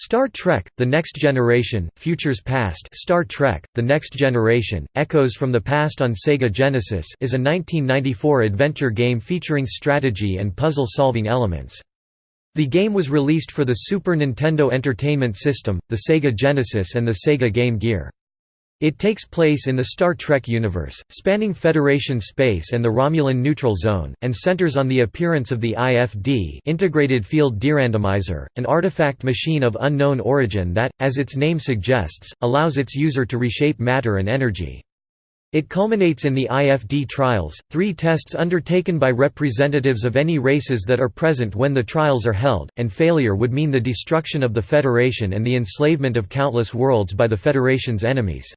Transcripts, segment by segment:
Star Trek, The Next Generation, Futures Past Star Trek, The Next Generation, Echoes from the Past on Sega Genesis is a 1994 adventure game featuring strategy and puzzle-solving elements. The game was released for the Super Nintendo Entertainment System, the Sega Genesis and the Sega Game Gear. It takes place in the Star Trek universe, spanning Federation space and the Romulan neutral zone, and centers on the appearance of the IFD Integrated Field Derandomizer, an artifact machine of unknown origin that, as its name suggests, allows its user to reshape matter and energy. It culminates in the IFD trials, three tests undertaken by representatives of any races that are present when the trials are held, and failure would mean the destruction of the Federation and the enslavement of countless worlds by the Federation's enemies.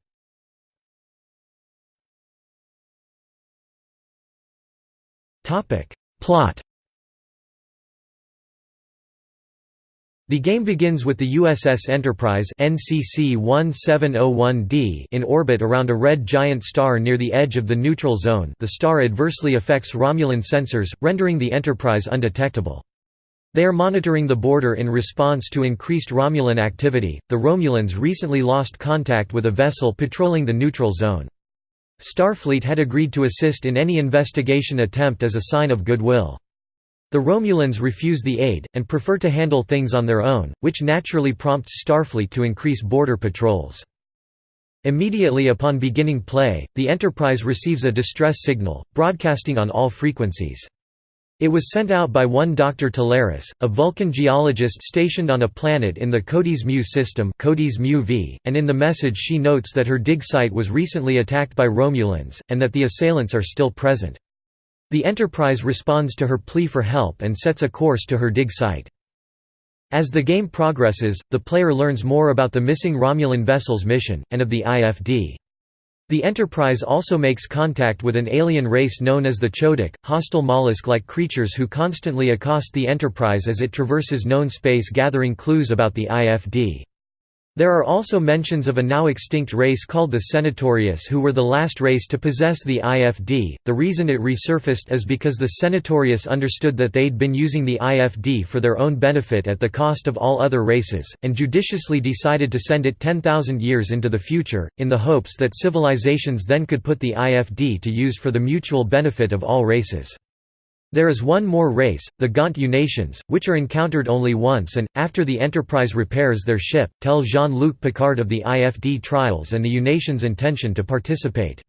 Plot The game begins with the USS Enterprise NCC 1701D in orbit around a red giant star near the edge of the neutral zone the star adversely affects Romulan sensors, rendering the Enterprise undetectable. They are monitoring the border in response to increased Romulan activity. The Romulans recently lost contact with a vessel patrolling the neutral zone. Starfleet had agreed to assist in any investigation attempt as a sign of goodwill. The Romulans refuse the aid, and prefer to handle things on their own, which naturally prompts Starfleet to increase border patrols. Immediately upon beginning play, the Enterprise receives a distress signal, broadcasting on all frequencies. It was sent out by one Dr. Talaris, a Vulcan geologist stationed on a planet in the Codes Mu system Codes Mu v, and in the message she notes that her dig site was recently attacked by Romulans, and that the assailants are still present. The Enterprise responds to her plea for help and sets a course to her dig site. As the game progresses, the player learns more about the missing Romulan vessel's mission, and of the IFD. The Enterprise also makes contact with an alien race known as the Chodak, hostile mollusk-like creatures who constantly accost the Enterprise as it traverses known space gathering clues about the IFD. There are also mentions of a now extinct race called the Senatorius who were the last race to possess the IFD. The reason it resurfaced is because the Senatorius understood that they'd been using the IFD for their own benefit at the cost of all other races, and judiciously decided to send it 10,000 years into the future, in the hopes that civilizations then could put the IFD to use for the mutual benefit of all races. There is one more race, the Gaunt Unations, which are encountered only once and, after the Enterprise repairs their ship, tell Jean-Luc Picard of the IFD trials and the Unations' intention to participate.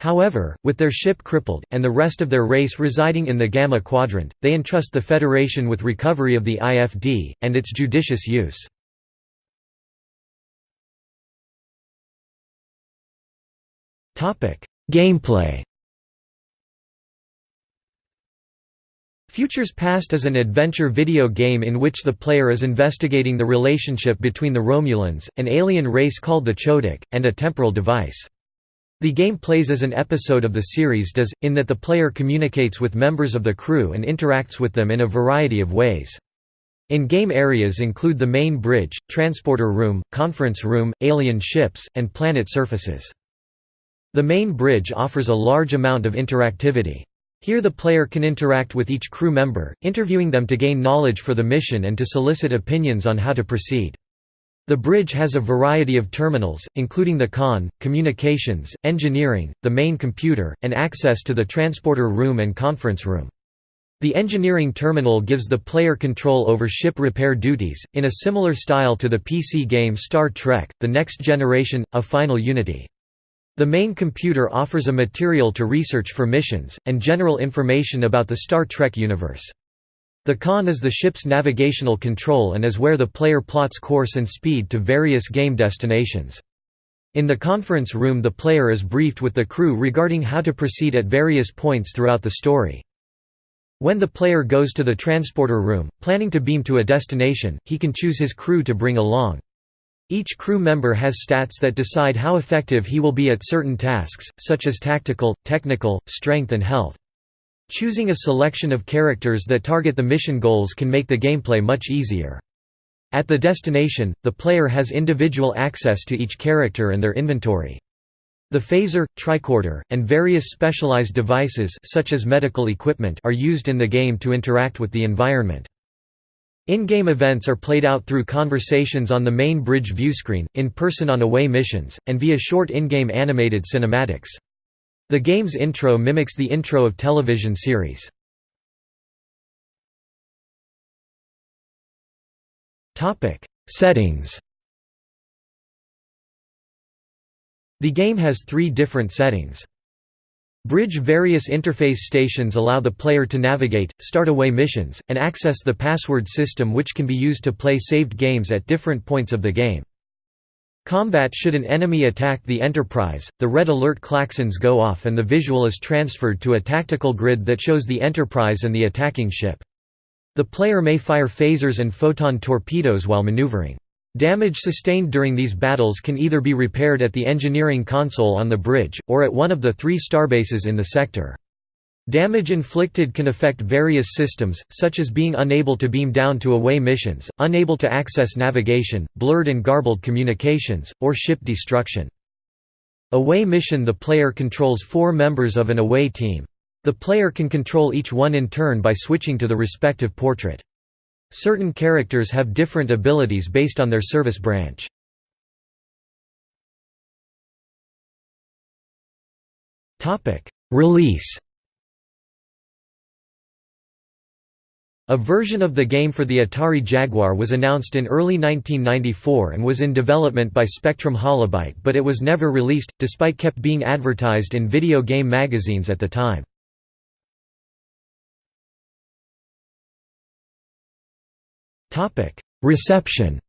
However, with their ship crippled, and the rest of their race residing in the Gamma Quadrant, they entrust the Federation with recovery of the IFD, and its judicious use. Gameplay Futures Past is an adventure video game in which the player is investigating the relationship between the Romulans, an alien race called the Chodak, and a temporal device. The game plays as an episode of the series does, in that the player communicates with members of the crew and interacts with them in a variety of ways. In-game areas include the main bridge, transporter room, conference room, alien ships, and planet surfaces. The main bridge offers a large amount of interactivity. Here the player can interact with each crew member, interviewing them to gain knowledge for the mission and to solicit opinions on how to proceed. The bridge has a variety of terminals, including the con, communications, engineering, the main computer, and access to the transporter room and conference room. The engineering terminal gives the player control over ship repair duties, in a similar style to the PC game Star Trek, The Next Generation, A Final Unity. The main computer offers a material to research for missions, and general information about the Star Trek universe. The con is the ship's navigational control and is where the player plots course and speed to various game destinations. In the conference room the player is briefed with the crew regarding how to proceed at various points throughout the story. When the player goes to the transporter room, planning to beam to a destination, he can choose his crew to bring along. Each crew member has stats that decide how effective he will be at certain tasks, such as tactical, technical, strength and health. Choosing a selection of characters that target the mission goals can make the gameplay much easier. At the destination, the player has individual access to each character and their inventory. The phaser, tricorder, and various specialized devices such as medical equipment are used in the game to interact with the environment. In-game events are played out through conversations on the main bridge viewscreen, in person on away missions, and via short in-game animated cinematics. The game's intro mimics the intro of television series. Settings The game has three different settings. Bridge various interface stations allow the player to navigate, start away missions, and access the password system which can be used to play saved games at different points of the game. Combat Should an enemy attack the Enterprise, the red alert klaxons go off and the visual is transferred to a tactical grid that shows the Enterprise and the attacking ship. The player may fire phasers and photon torpedoes while maneuvering. Damage sustained during these battles can either be repaired at the engineering console on the bridge, or at one of the three starbases in the sector. Damage inflicted can affect various systems, such as being unable to beam down to away missions, unable to access navigation, blurred and garbled communications, or ship destruction. Away mission The player controls four members of an away team. The player can control each one in turn by switching to the respective portrait. Certain characters have different abilities based on their service branch. Release A version of the game for the Atari Jaguar was announced in early 1994 and was in development by Spectrum Holobyte but it was never released, despite kept being advertised in video game magazines at the time. Reception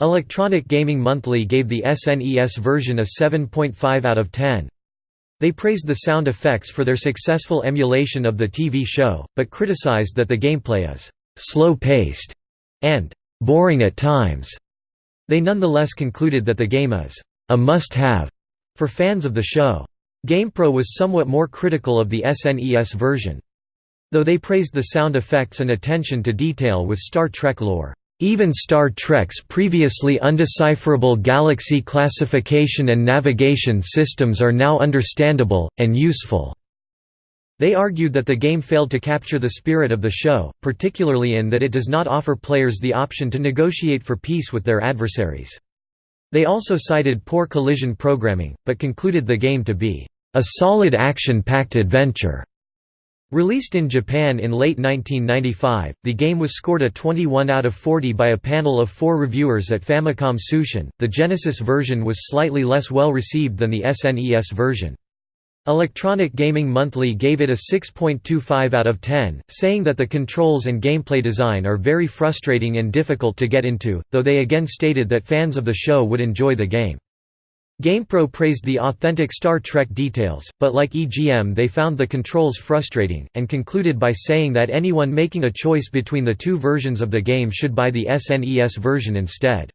Electronic Gaming Monthly gave the SNES version a 7.5 out of 10. They praised the sound effects for their successful emulation of the TV show, but criticized that the gameplay is «slow-paced» and «boring at times». They nonetheless concluded that the game is «a must-have» for fans of the show. GamePro was somewhat more critical of the SNES version. Though they praised the sound effects and attention to detail with Star Trek lore. Even Star Trek's previously undecipherable galaxy classification and navigation systems are now understandable, and useful. They argued that the game failed to capture the spirit of the show, particularly in that it does not offer players the option to negotiate for peace with their adversaries. They also cited poor collision programming, but concluded the game to be a solid action-packed adventure. Released in Japan in late 1995, the game was scored a 21 out of 40 by a panel of four reviewers at Famicom Tsushin. The Genesis version was slightly less well received than the SNES version. Electronic Gaming Monthly gave it a 6.25 out of 10, saying that the controls and gameplay design are very frustrating and difficult to get into, though they again stated that fans of the show would enjoy the game. GamePro praised the authentic Star Trek details, but like EGM they found the controls frustrating, and concluded by saying that anyone making a choice between the two versions of the game should buy the SNES version instead.